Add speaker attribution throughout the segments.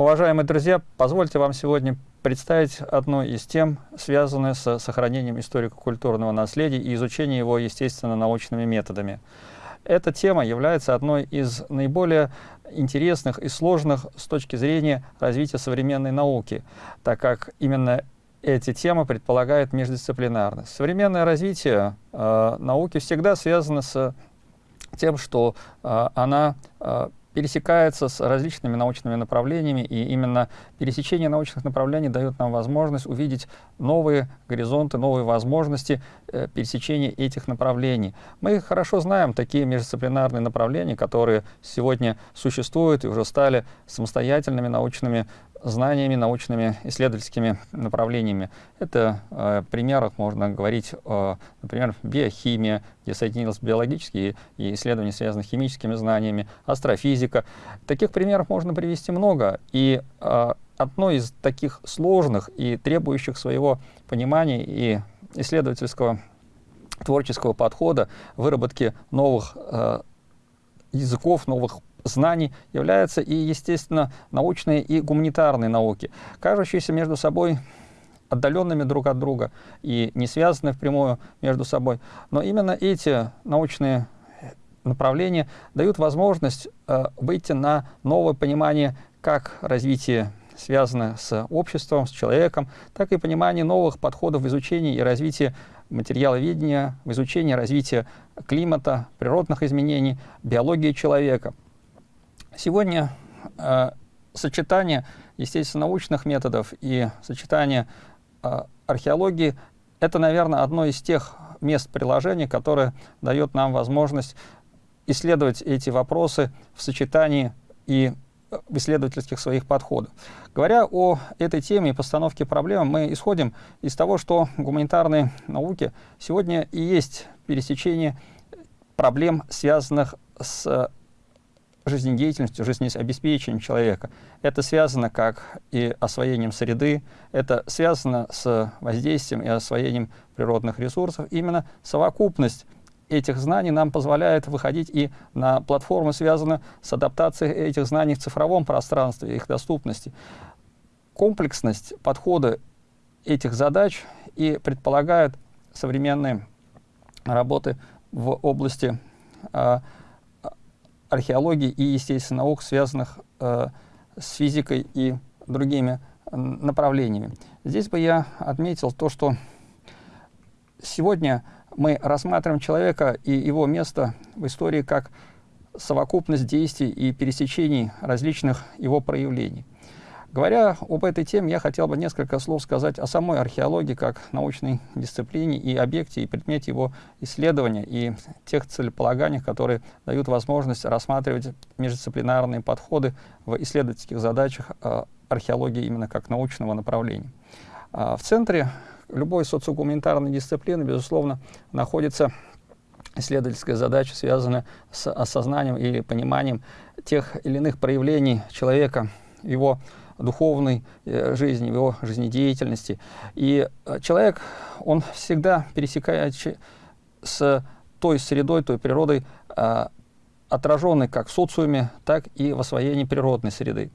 Speaker 1: Уважаемые друзья, позвольте вам сегодня представить одну из тем, связанную с сохранением историко-культурного наследия и изучением его естественно-научными методами. Эта тема является одной из наиболее интересных и сложных с точки зрения развития современной науки, так как именно эти темы предполагают междисциплинарность. Современное развитие э, науки всегда связано с тем, что э, она э, пересекается с различными научными направлениями, и именно пересечение научных направлений дает нам возможность увидеть новые горизонты, новые возможности э, пересечения этих направлений. Мы хорошо знаем такие междисциплинарные направления, которые сегодня существуют и уже стали самостоятельными научными знаниями, научными исследовательскими направлениями. Это э, примерах можно говорить, э, например, биохимия, где соединились биологические и исследования, связанные с химическими знаниями, астрофизика. Таких примеров можно привести много. И э, одно из таких сложных и требующих своего понимания и исследовательского творческого подхода, выработки новых э, языков, новых знаний являются и, естественно, научные и гуманитарные науки, кажущиеся между собой отдаленными друг от друга и не связанные впрямую между собой. Но именно эти научные направления дают возможность э, выйти на новое понимание как развитие связано с обществом, с человеком, так и понимание новых подходов в изучении и развитии материаловедения, в изучении развития климата, природных изменений, биологии человека. Сегодня э, сочетание естественно-научных методов и сочетание э, археологии — это, наверное, одно из тех мест приложения, которое дает нам возможность исследовать эти вопросы в сочетании и в исследовательских своих подходах. Говоря о этой теме и постановке проблем, мы исходим из того, что гуманитарные науки сегодня и есть пересечение проблем, связанных с жизнедеятельностью, жизнеобеспечением человека. Это связано как и освоением среды, это связано с воздействием и освоением природных ресурсов. Именно совокупность этих знаний нам позволяет выходить и на платформы, связанные с адаптацией этих знаний в цифровом пространстве, их доступности. Комплексность подхода этих задач и предполагает современные работы в области э, археологии и, естественно, наук, связанных э, с физикой и другими направлениями. Здесь бы я отметил то, что сегодня мы рассматриваем человека и его место в истории как совокупность действий и пересечений различных его проявлений. Говоря об этой теме, я хотел бы несколько слов сказать о самой археологии как научной дисциплине и объекте, и предмете его исследования, и тех целеполаганиях, которые дают возможность рассматривать междисциплинарные подходы в исследовательских задачах э, археологии именно как научного направления. А в центре любой социогуманитарной дисциплины, безусловно, находится исследовательская задача, связанная с осознанием или пониманием тех или иных проявлений человека, его духовной э, жизни, в его жизнедеятельности. И э, человек, он всегда пересекает с той средой, той природой, э, отраженной как в социуме, так и в освоении природной среды.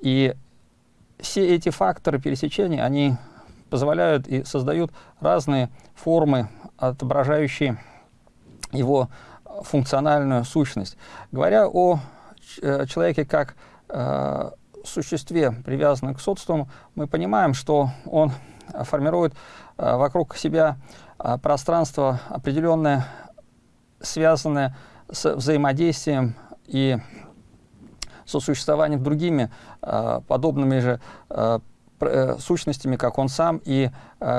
Speaker 1: И все эти факторы пересечения, они позволяют и создают разные формы, отображающие его функциональную сущность. Говоря о человеке как существе, привязанном к социуму, мы понимаем, что он формирует э, вокруг себя э, пространство определенное, связанное с взаимодействием и сосуществованием другими э, подобными же сущностями, как он сам, и,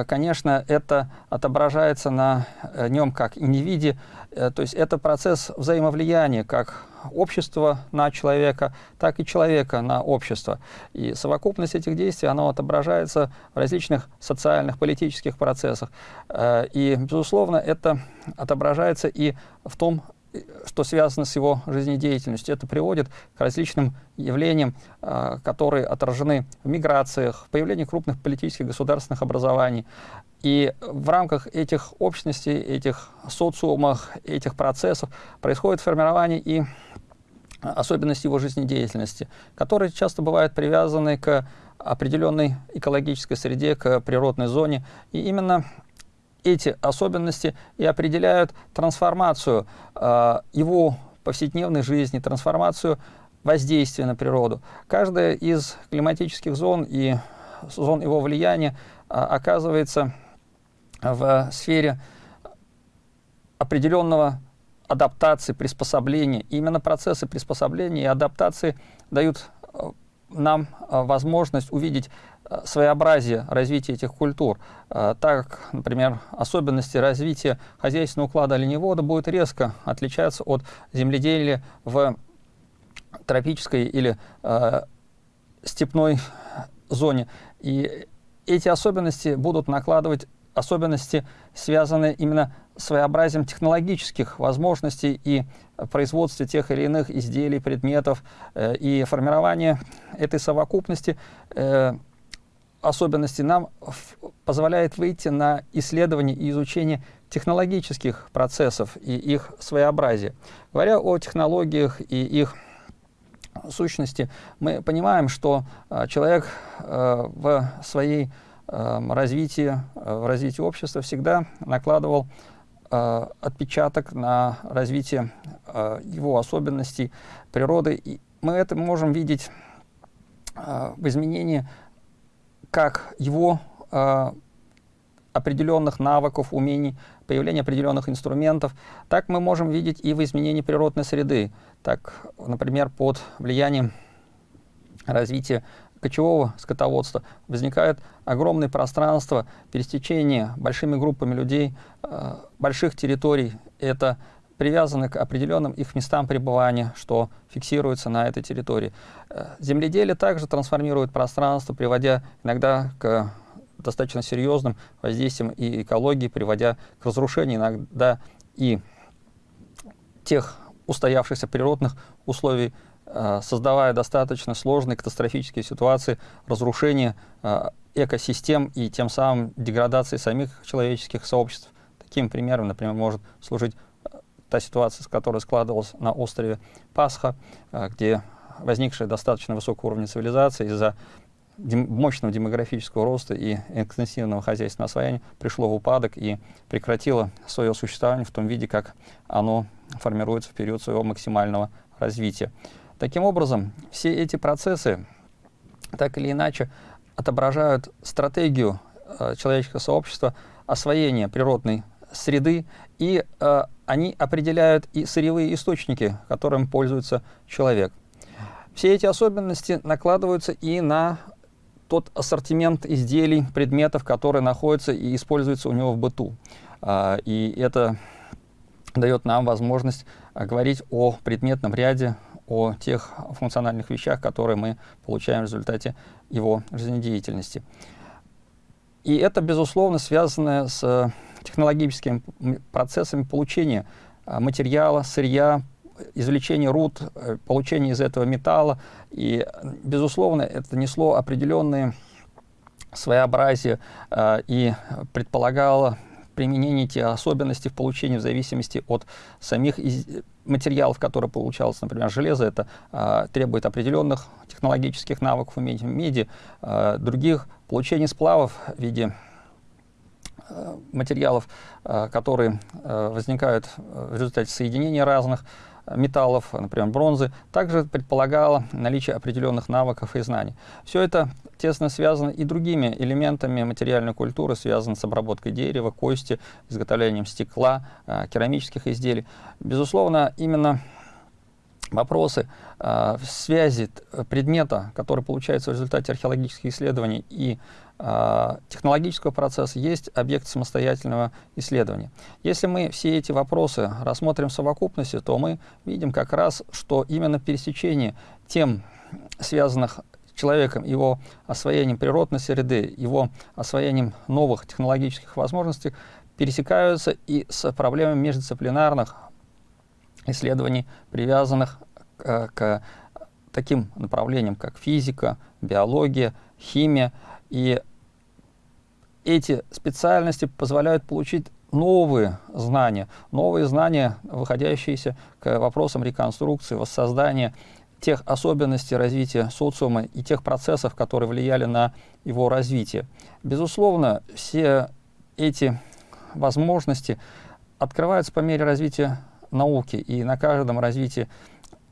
Speaker 1: конечно, это отображается на нем как индивиде, то есть это процесс взаимовлияния, как общества на человека, так и человека на общество. И совокупность этих действий, она отображается в различных социальных, политических процессах. Э, и, безусловно, это отображается и в том, что связано с его жизнедеятельностью. Это приводит к различным явлениям, э, которые отражены в миграциях, в появлении крупных политических государственных образований. И в рамках этих общностей, этих социумах, этих процессов происходит формирование и особенности его жизнедеятельности, которые часто бывают привязаны к определенной экологической среде, к природной зоне. И именно эти особенности и определяют трансформацию э, его повседневной жизни, трансформацию воздействия на природу. Каждая из климатических зон и зон его влияния э, оказывается в сфере определенного адаптации, приспособления. И именно процессы приспособления и адаптации дают э, нам э, возможность увидеть своеобразие развития этих культур. Так, например, особенности развития хозяйственного уклада оленевода будут резко отличаться от земледелия в тропической или э, степной зоне. И эти особенности будут накладывать особенности, связанные именно своеобразием технологических возможностей и производстве тех или иных изделий, предметов э, и формирование этой совокупности э, особенностей нам позволяет выйти на исследование и изучение технологических процессов и их своеобразия. Говоря о технологиях и их сущности, мы понимаем, что э, человек э, в своей э, развитии, в развитии общества всегда накладывал отпечаток на развитие его особенностей природы. И мы это можем видеть в изменении как его определенных навыков, умений, появления определенных инструментов, так мы можем видеть и в изменении природной среды. Так, например, под влиянием развития кочевого скотоводства возникает огромное пространство пересечения большими группами людей э, больших территорий. Это привязаны к определенным их местам пребывания, что фиксируется на этой территории. Э, земледелие также трансформирует пространство, приводя иногда к достаточно серьезным воздействиям и экологии, приводя к разрушению иногда и тех устоявшихся природных условий Э, создавая достаточно сложные катастрофические ситуации разрушения э, экосистем и тем самым деградации самих человеческих сообществ. Таким примером, например, может служить та ситуация, которая складывалась на острове Пасха, где возникшая достаточно высокого уровня цивилизации из-за мощного демографического роста и экстенсивного хозяйственного освоения пришло в упадок и прекратило свое существование в том виде, как оно формируется в период своего максимального развития. Таким образом, все эти процессы так или иначе отображают стратегию э, человеческого сообщества освоения природной среды, и э, они определяют и сырьевые источники, которым пользуется человек. Все эти особенности накладываются и на тот ассортимент изделий, предметов, которые находятся и используются у него в быту. Э, и это дает нам возможность говорить о предметном ряде о тех функциональных вещах, которые мы получаем в результате его жизнедеятельности. И это, безусловно, связано с технологическими процессами получения а, материала, сырья, извлечения руд, э, получения из этого металла. И, безусловно, это несло определенные своеобразие э, и предполагало применение тех особенностей в получении в зависимости от самих материалов, которые получалось, например, железо, это э, требует определенных технологических навыков, умений меди, э, других получение сплавов в виде материалов, э, которые э, возникают в результате соединения разных металлов, например, бронзы, также предполагало наличие определенных навыков и знаний. Все это тесно связано и другими элементами материальной культуры, связано с обработкой дерева, кости, изготовлением стекла, э, керамических изделий. Безусловно, именно вопросы э, связи предмета, который получается в результате археологических исследований и э, технологического процесса, есть объект самостоятельного исследования. Если мы все эти вопросы рассмотрим в совокупности, то мы видим как раз, что именно пересечение тем, связанных с человеком, его освоением природной среды, его освоением новых технологических возможностей, пересекаются и с проблемами междисциплинарных исследований, привязанных к, к таким направлениям, как физика, биология, химия. И эти специальности позволяют получить новые знания, новые знания, выходящиеся к вопросам реконструкции, воссоздания тех особенностей развития социума и тех процессов, которые влияли на его развитие. Безусловно, все эти возможности открываются по мере развития науки, и на каждом развитии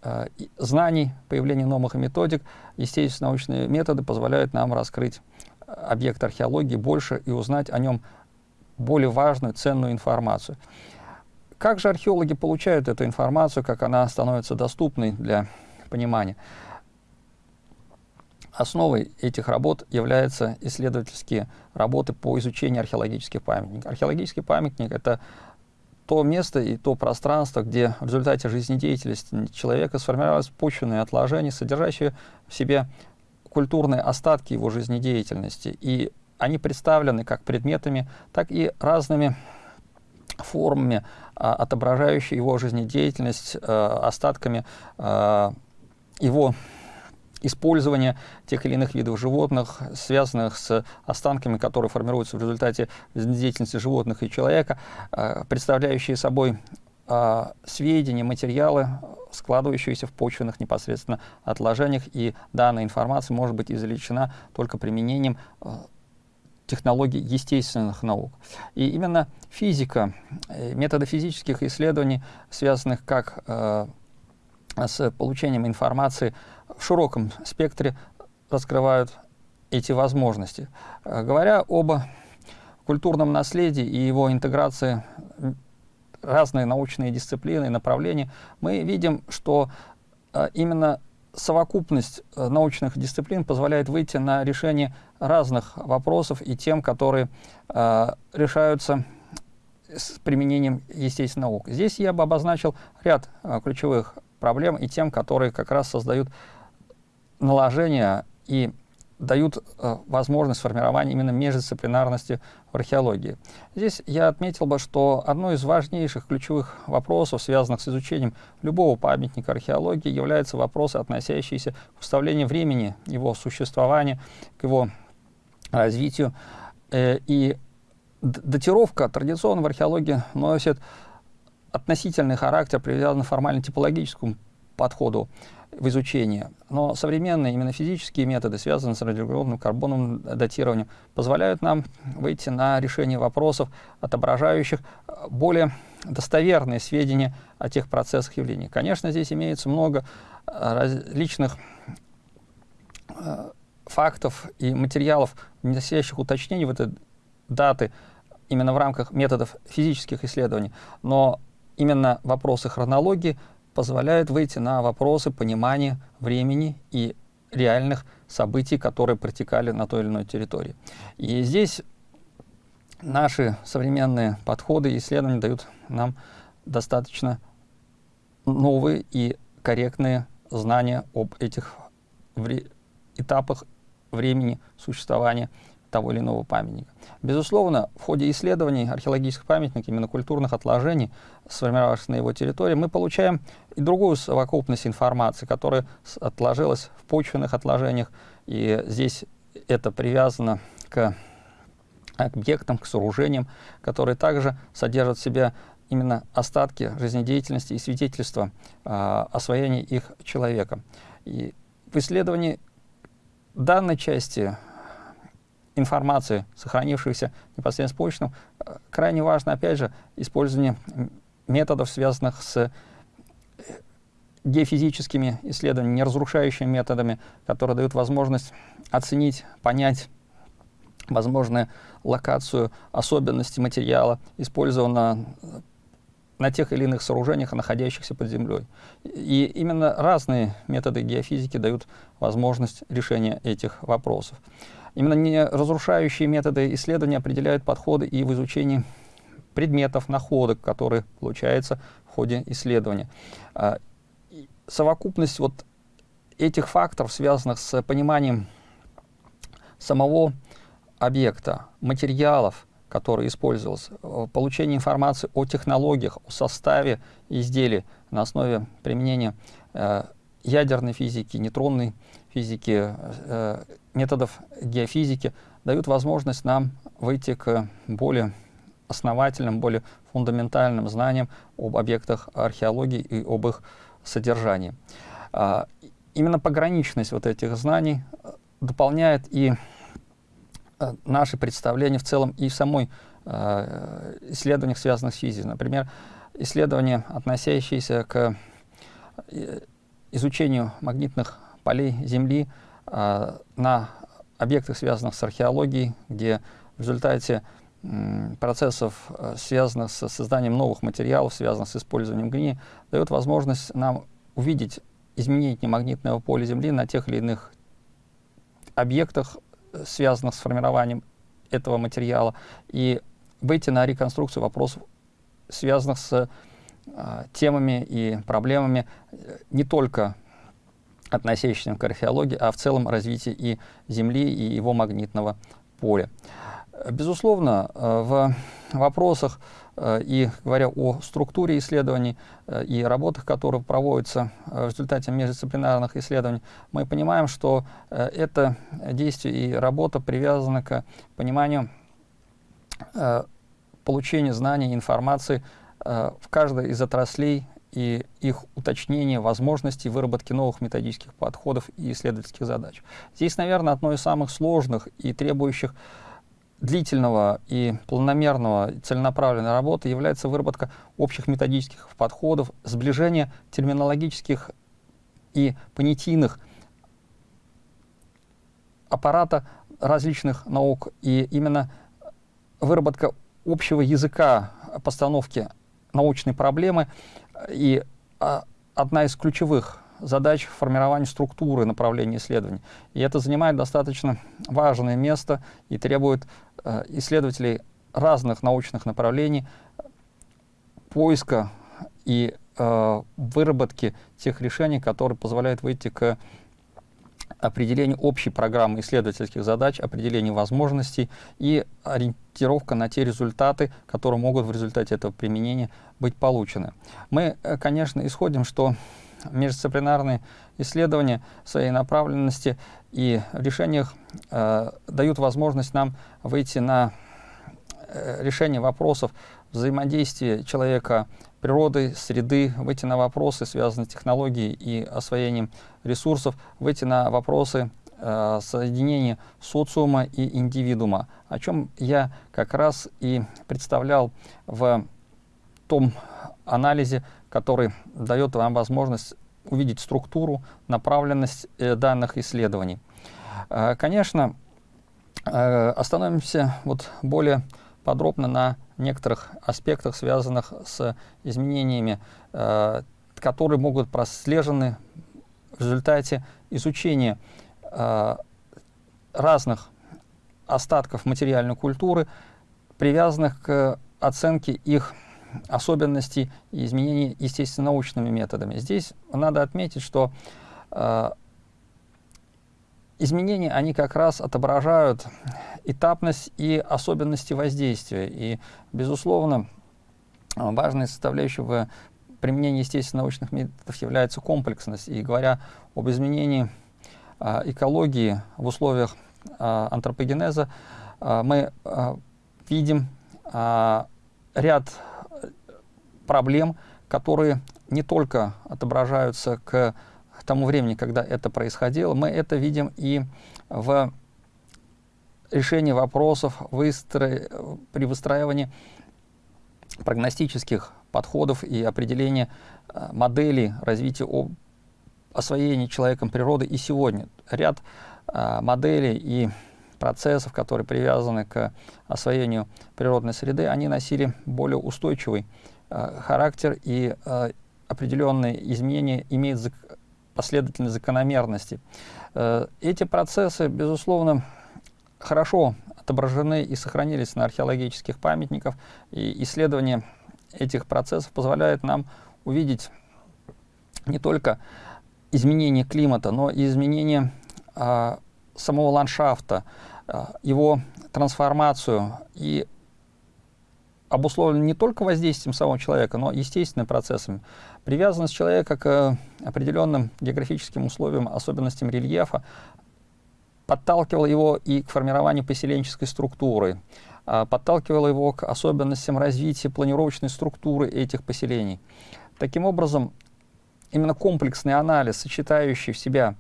Speaker 1: э, знаний, появления новых методик, естественно, научные методы позволяют нам раскрыть объект археологии больше и узнать о нем более важную, ценную информацию. Как же археологи получают эту информацию, как она становится доступной для понимания? Основой этих работ являются исследовательские работы по изучению археологических памятников. Археологический памятник — это то место и то пространство, где в результате жизнедеятельности человека сформировались почвенные отложения, содержащие в себе культурные остатки его жизнедеятельности. И они представлены как предметами, так и разными формами, а, отображающие его жизнедеятельность, а, остатками а, его использования тех или иных видов животных, связанных с останками, которые формируются в результате жизнедеятельности животных и человека, представляющие собой сведения, материалы, складывающиеся в почвенных непосредственно отложениях, и данная информация может быть извлечена только применением технологий естественных наук. И именно физика, э, методы физических исследований, связанных как э, с получением информации в широком спектре, раскрывают эти возможности. Э, говоря об культурном наследии и его интеграции разные научные дисциплины и направления, мы видим, что э, именно совокупность э, научных дисциплин позволяет выйти на решение разных вопросов и тем, которые э, решаются с применением естественных наук. Здесь я бы обозначил ряд ключевых проблем и тем, которые как раз создают наложение и дают э, возможность формирования именно междисциплинарности в археологии. Здесь я отметил бы, что одно из важнейших ключевых вопросов, связанных с изучением любого памятника археологии, является вопросы, относящиеся к уставлению времени его существования, к его развитию. Э, и датировка традиционно в археологии носит относительный характер, привязанный к формально-типологическому подходу в изучении. Но современные именно физические методы, связанные с радиоуглеродным карбоновым датированием, позволяют нам выйти на решение вопросов, отображающих более достоверные сведения о тех процессах явлений. Конечно, здесь имеется много э, различных э, фактов и материалов, носящих уточнений в этой даты именно в рамках методов физических исследований, но именно вопросы хронологии позволяют выйти на вопросы понимания времени и реальных событий, которые протекали на той или иной территории. И здесь наши современные подходы и исследования дают нам достаточно новые и корректные знания об этих этапах времени существования того или иного памятника. Безусловно, в ходе исследований археологических памятников, именно культурных отложений, сформировавшихся на его территории, мы получаем и другую совокупность информации, которая отложилась в почвенных отложениях, и здесь это привязано к объектам, к сооружениям, которые также содержат в себе именно остатки жизнедеятельности и свидетельства э, освоения их человеком. И в исследовании данной части информации, сохранившейся непосредственно с почтом, э, крайне важно, опять же, использование методов, связанных с э, геофизическими исследованиями, неразрушающими методами, которые дают возможность оценить, понять возможную локацию, особенности материала, использованного на тех или иных сооружениях, находящихся под землей. И именно разные методы геофизики дают возможность решения этих вопросов. Именно не разрушающие методы исследования определяют подходы и в изучении предметов, находок, которые получаются в ходе исследования. А, совокупность вот этих факторов, связанных с пониманием самого объекта, материалов, который использовался, получение информации о технологиях, о составе изделий на основе применения э, ядерной физики, нейтронной физики, э, методов геофизики дают возможность нам выйти к более основательным, более фундаментальным знанием об объектах археологии и об их содержании. А, именно пограничность вот этих знаний э, дополняет и э, наши представления в целом и самой э, исследованиях, связанных с физикой. Например, исследования, относящиеся к изучению магнитных полей Земли на объектах, связанных с археологией, где в результате процессов, связанных с созданием новых материалов, связанных с использованием глини, дает возможность нам увидеть изменение магнитного поля Земли на тех или иных объектах, э, связанных с формированием этого материала, и выйти на реконструкцию вопросов, связанных с э, темами и проблемами э, не только относящимися к археологии, а в целом развитии и Земли, и его магнитного поля. Безусловно, э, в вопросах э, и говоря о структуре исследований э, и работах, которые проводятся в результате междисциплинарных исследований, мы понимаем, что это действие и работа привязаны к пониманию получения знаний, информации в каждой из отраслей и их уточнение возможностей выработки новых методических подходов и исследовательских задач. Здесь, наверное, одно из самых сложных и требующих длительного и планомерного целенаправленной работы является выработка общих методических подходов, сближение терминологических и понятийных аппарата различных наук. И именно выработка общего языка постановки научной проблемы и а, одна из ключевых задач формирования структуры направления исследований. И это занимает достаточно важное место и требует э, исследователей разных научных направлений поиска и э, выработки тех решений, которые позволяют выйти к определению общей программы исследовательских задач, определению возможностей и ориентировка на те результаты, которые могут в результате этого применения быть получены. Мы, э, конечно, исходим, что междисциплинарные исследования своей направленности и решениях э, дают возможность нам выйти на э, решение вопросов взаимодействия человека, природы, среды, выйти на вопросы, связанные с технологией и освоением ресурсов, выйти на вопросы э, соединения социума и индивидуума, о чем я как раз и представлял в том анализе, который дает вам возможность увидеть структуру, направленность э, данных исследований. Э, конечно, э, остановимся вот более подробно на некоторых аспектах, связанных с изменениями, которые могут прослежены в результате изучения разных остатков материальной культуры, привязанных к оценке их особенностей и изменений естественно-научными методами. Здесь надо отметить, что э, изменения, они как раз отображают этапность и особенности воздействия. И, безусловно, важной составляющей в применении естественно-научных методов является комплексность. И говоря об изменении э, экологии в условиях э, антропогенеза, э, мы э, видим э, ряд проблем, которые не только отображаются к тому времени, когда это происходило, мы это видим и в решении вопросов выстро... при выстраивании прогностических подходов и определения э, моделей развития об... освоения человеком природы и сегодня. Ряд э, моделей и процессов, которые привязаны к освоению природной среды, они носили более устойчивый характер и э, определенные изменения имеют последовательные закономерности. Э, эти процессы, безусловно, хорошо отображены и сохранились на археологических памятниках, и исследование этих процессов позволяет нам увидеть не только изменение климата, но и изменение э, самого ландшафта, э, его трансформацию и обусловлено не только воздействием самого человека, но естественными процессами. Привязанность человека к определенным географическим условиям, особенностям рельефа, подталкивала его и к формированию поселенческой структуры. подталкивало его к особенностям развития планировочной структуры этих поселений. Таким образом, именно комплексный анализ, сочетающий в себя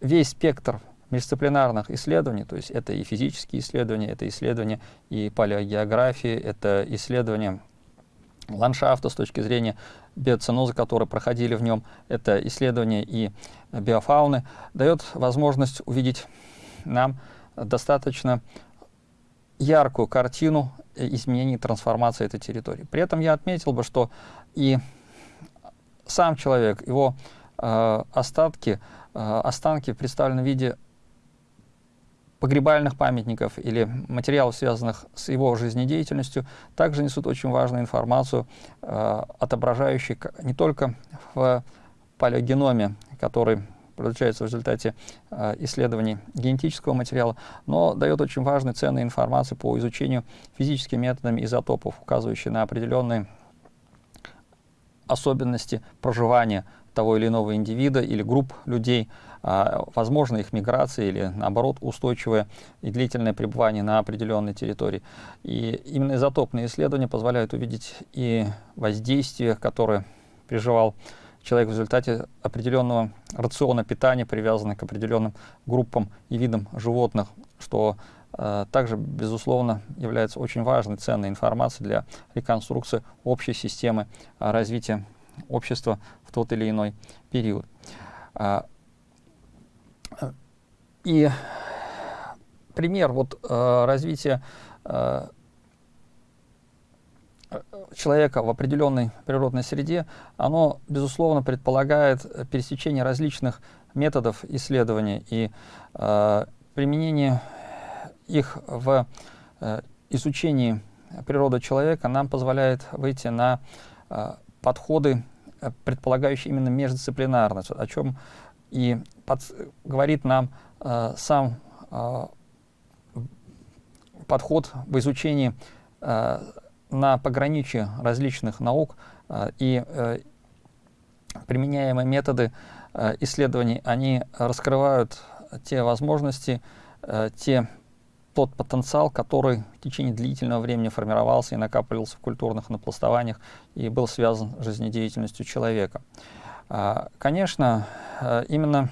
Speaker 1: весь спектр междисциплинарных исследований, то есть это и физические исследования, это исследования и палеогеографии, это исследования ландшафта с точки зрения биоценоза, которые проходили в нем, это исследования и биофауны, дает возможность увидеть нам достаточно яркую картину изменений, трансформации этой территории. При этом я отметил бы, что и сам человек, его э, остатки, э, останки представлены в виде погребальных памятников или материалов, связанных с его жизнедеятельностью, также несут очень важную информацию, э, отображающую не только в палеогеноме, который получается в результате э, исследований генетического материала, но дает очень важную ценную информацию по изучению физическими методами изотопов, указывающие на определенные особенности проживания того или иного индивида или групп людей, а, возможно их миграция или, наоборот, устойчивое и длительное пребывание на определенной территории. И именно изотопные исследования позволяют увидеть и воздействие, которое переживал человек в результате определенного рациона питания, привязанного к определенным группам и видам животных, что э, также, безусловно, является очень важной, ценной информацией для реконструкции общей системы э, развития общества в тот или иной период. А, и пример вот э, развития э, человека в определенной природной среде, оно, безусловно, предполагает пересечение различных методов исследования и э, применение их в э, изучении природы человека нам позволяет выйти на э, подходы, предполагающие именно междисциплинарность, о чем и под, говорит нам э, сам э, подход в изучении э, на пограничье различных наук э, и э, применяемые методы э, исследований, они раскрывают те возможности, э, те, тот потенциал, который в течение длительного времени формировался и накапливался в культурных напластованиях и был связан с жизнедеятельностью человека. А, конечно, э, именно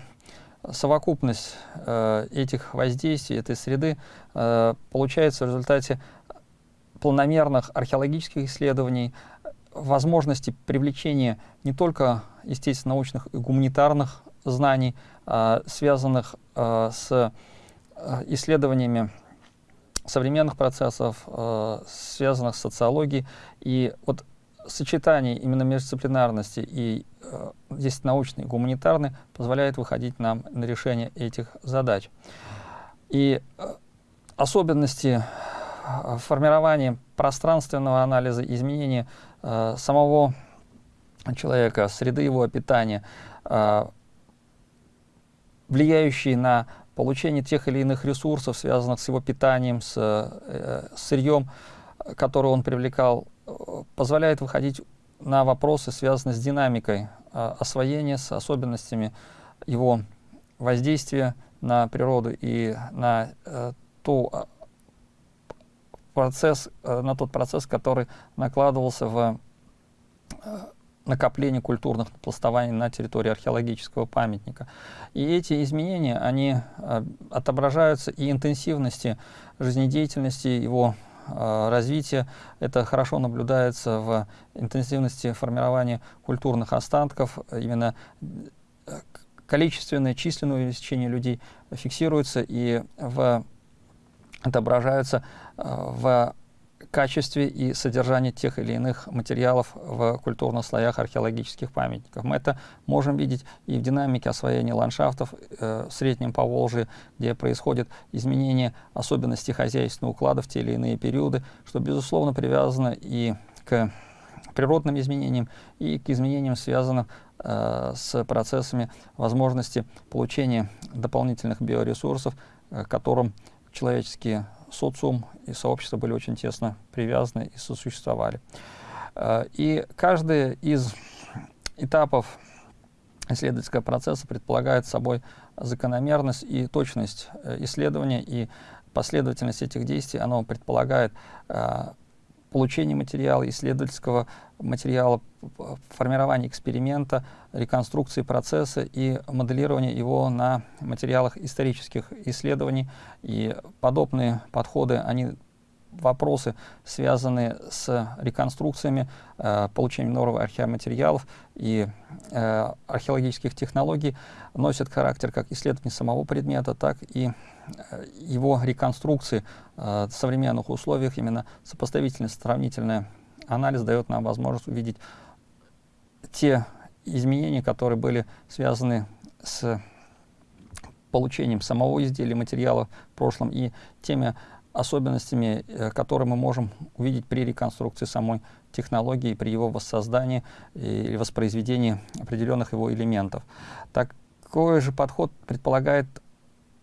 Speaker 1: совокупность э, этих воздействий, этой среды получается в результате планомерных археологических исследований, возможности привлечения не только естественно-научных и гуманитарных знаний, а, связанных с исследованиями современных процессов, связанных с социологией. И вот сочетание именно междисциплинарности и э, здесь научный, гуманитарный позволяет выходить нам на решение этих задач. И э, особенности э, формирования пространственного анализа, изменения э, самого человека, среды его питания, э, влияющие на получение тех или иных ресурсов, связанных с его питанием, с э, сырьем, которое он привлекал позволяет выходить на вопросы, связанные с динамикой э, освоения, с особенностями его воздействия на природу и на э, ту а, процесс, э, на тот процесс, который накладывался в накопление культурных пластований на территории археологического памятника. И эти изменения, они э, отображаются и интенсивности жизнедеятельности его Э, развития. Это хорошо наблюдается в интенсивности формирования культурных останков. Именно э, количественное, численное увеличение людей фиксируется и в, отображаются в качестве и содержании тех или иных материалов в культурных слоях археологических памятников. Мы это можем видеть и в динамике освоения ландшафтов э, в Среднем Поволжье, где происходит изменение особенностей хозяйственного уклада в те или иные периоды, что, безусловно, привязано и к природным изменениям, и к изменениям, связанным э, с процессами возможности получения дополнительных биоресурсов, э, которым человеческие социум и сообщество были очень тесно привязаны и сосуществовали. Э, и каждый из этапов исследовательского процесса предполагает собой закономерность и точность э, исследования, и последовательность этих действий, оно предполагает получение материала, исследовательского материала, формирование эксперимента, реконструкции процесса и моделирование его на материалах исторических исследований. И подобные подходы, они вопросы, связанные с реконструкциями, э, получением новых археоматериалов и э, археологических технологий, носят характер как исследования самого предмета, так и э, его реконструкции э, в современных условиях. Именно сопоставительный, сравнительный анализ дает нам возможность увидеть те изменения, которые были связаны с получением самого изделия, материала в прошлом и теми особенностями, э, которые мы можем увидеть при реконструкции самой технологии, при его воссоздании или воспроизведении определенных его элементов. Такой же подход предполагает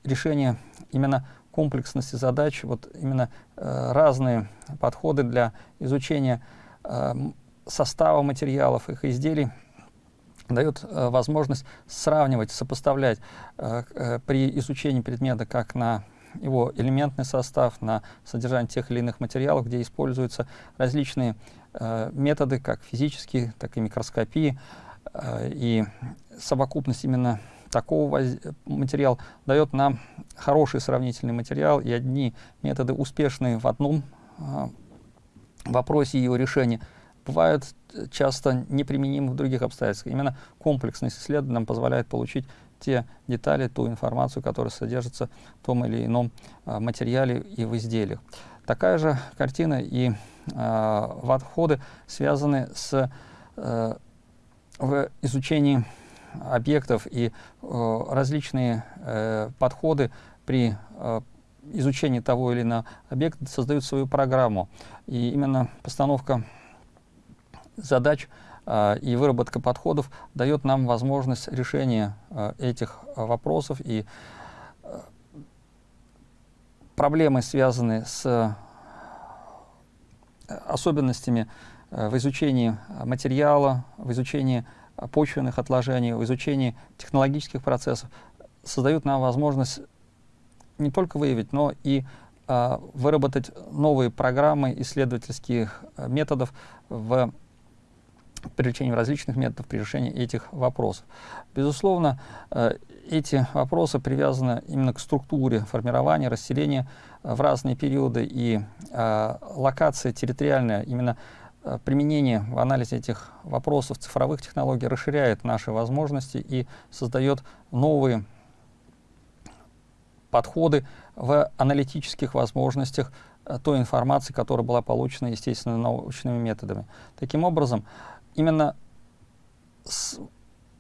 Speaker 1: решение именно комплексности задач, вот именно э, разные подходы для изучения э, состава материалов, их изделий, дает э, возможность сравнивать, сопоставлять э, э, при изучении предмета как на его элементный состав, на содержание тех или иных материалов, где используются различные э, методы, как физические, так и микроскопии. Э, и совокупность именно такого материала дает нам хороший сравнительный материал, и одни методы успешные в одном э, вопросе его решения бывают часто неприменимы в других обстоятельствах. Именно комплексность исследования нам позволяет получить те детали, ту информацию, которая содержится в том или ином а, материале и в изделиях. Такая же картина и в отходы связаны с а, в изучении объектов и а, различные а, подходы при а, изучении того или иного объекта создают свою программу. И именно постановка задач и выработка подходов дает нам возможность решения а, этих вопросов. И а, проблемы, связанные с особенностями в изучении материала, в изучении почвенных отложений, в изучении технологических процессов, создают нам возможность не только выявить, но и выработать новые программы исследовательских методов в привлечением различных методов при решении этих вопросов. Безусловно, э, эти вопросы привязаны именно к структуре формирования, расселения э, в разные периоды и э, локация территориальная, именно применение в анализе этих вопросов цифровых технологий расширяет наши возможности и создает новые подходы в аналитических возможностях той информации, которая была получена, естественно, научными методами. Таким образом, именно с,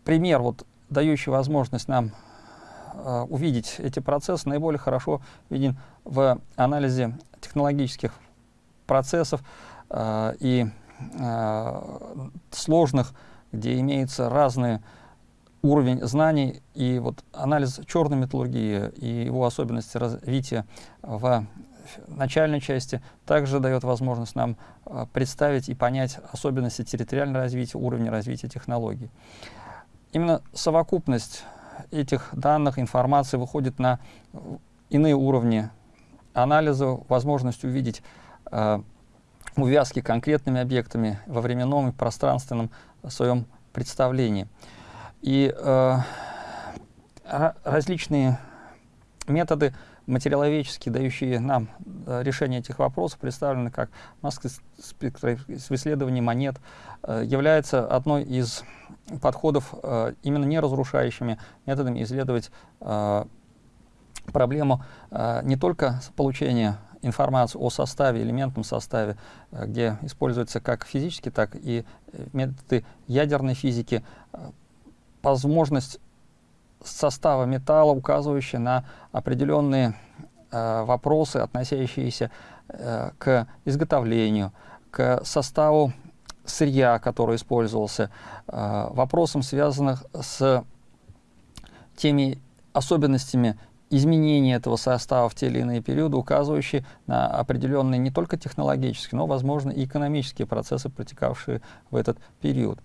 Speaker 1: пример, вот, дающий возможность нам э, увидеть эти процессы, наиболее хорошо виден в анализе технологических процессов э, и э, сложных, где имеются разные уровень знаний и вот анализ черной металлургии и его особенности развития в начальной части также дает возможность нам а, представить и понять особенности территориального развития, уровня развития технологий. Именно совокупность этих данных, информации выходит на иные уровни анализа, возможность увидеть э, увязки конкретными объектами во временном и пространственном своем представлении. И э, различные методы материаловедческие, дающие нам э, решение этих вопросов, представлены как маска в исследовании монет, э, является одной из подходов э, именно не разрушающими методами исследовать проблему не только получения информации о составе, элементном составе, где используются как физические, так и методы ядерной физики, возможность состава металла, указывающие на определенные э, вопросы, относящиеся э, к изготовлению, к составу сырья, который использовался, э, вопросам, связанных с теми особенностями изменения этого состава в те или иные периоды, указывающие на определенные не только технологические, но, возможно, и экономические процессы, протекавшие в этот период.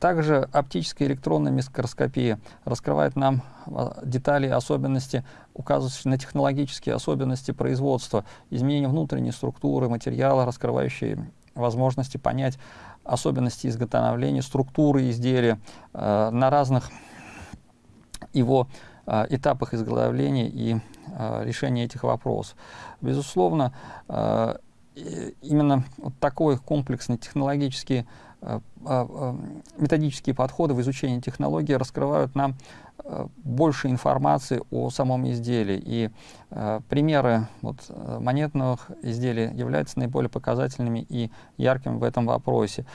Speaker 1: Также оптическая электронная микроскопия раскрывает нам а, детали особенности, указывающие на технологические особенности производства, изменения внутренней структуры материала, раскрывающие возможности понять особенности изготовления, структуры изделия э, на разных его э, этапах изготовления и э, решения этих вопросов. Безусловно, э, именно вот такой комплексный технологический методические подходы в изучении технологии раскрывают нам э, больше информации о самом изделии. И э, примеры вот, монетных изделий являются наиболее показательными и яркими в этом вопросе.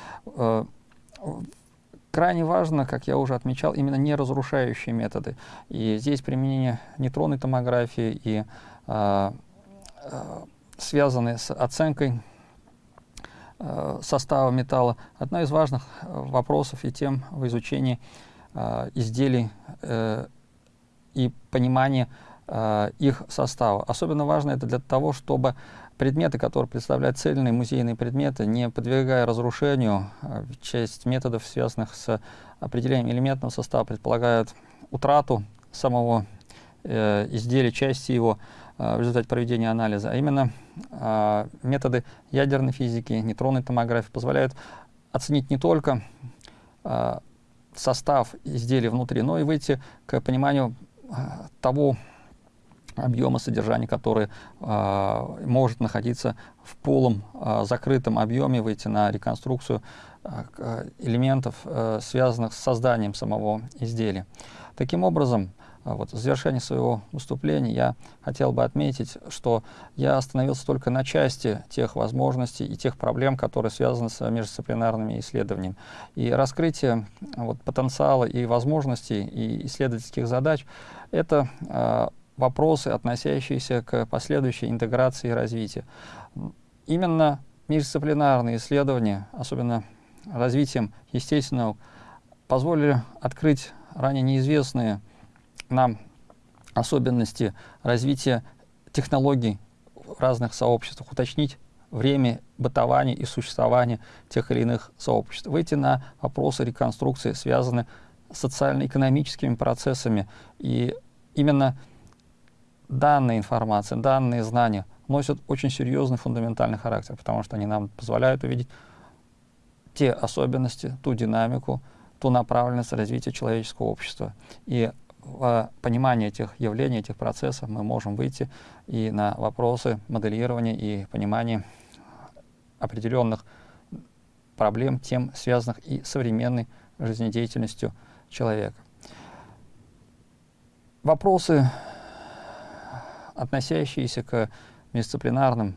Speaker 1: Крайне важно, как я уже отмечал, именно неразрушающие методы. И здесь применение нейтронной томографии и э, э, связанные с оценкой Э, состава металла. Одна из важных э, вопросов и тем в изучении э, изделий и понимании их состава. Особенно важно это для того, чтобы предметы, которые представляют цельные музейные предметы, не подвергая разрушению, часть методов, связанных с определением элементного состава, предполагают утрату самого изделия, части его, Э, в результате проведения анализа, а именно э, методы ядерной физики, нейтронной томографии позволяют оценить не только э, состав изделия внутри, но и выйти к пониманию того объема содержания, который может находиться в полом закрытом объеме, выйти на реконструкцию элементов, э, связанных с созданием самого изделия. Таким образом, а вот в завершении своего выступления я хотел бы отметить, что я остановился только на части тех возможностей и тех проблем, которые связаны с междисциплинарными исследованиями. И раскрытие вот, потенциала и возможностей и исследовательских задач — это э, вопросы, относящиеся к последующей интеграции и развитию. Именно междисциплинарные исследования, особенно развитием естественного, позволили открыть ранее неизвестные нам особенности развития технологий в разных сообществах, уточнить время бытования и существования тех или иных сообществ, выйти на вопросы реконструкции, связанные с социально-экономическими процессами. И именно данная информация, данные знания носят очень серьезный фундаментальный характер, потому что они нам позволяют увидеть те особенности, ту динамику, ту направленность развития человеческого общества. И в понимании этих явлений, этих процессов мы можем выйти и на вопросы моделирования и понимания определенных проблем, тем связанных и современной жизнедеятельностью человека. Вопросы, относящиеся к дисциплинарным,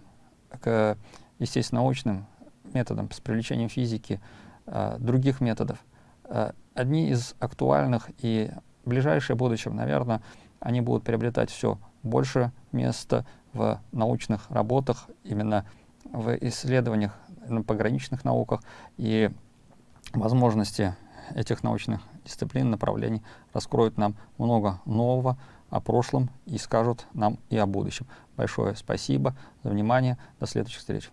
Speaker 1: к естественно-научным методам с привлечением физики, э, других методов, э, одни из актуальных и в ближайшее будущее, наверное, они будут приобретать все больше места в научных работах, именно в исследованиях на пограничных науках и возможности этих научных дисциплин, направлений раскроют нам много нового о прошлом и скажут нам и о будущем. Большое спасибо за внимание. До следующих встреч.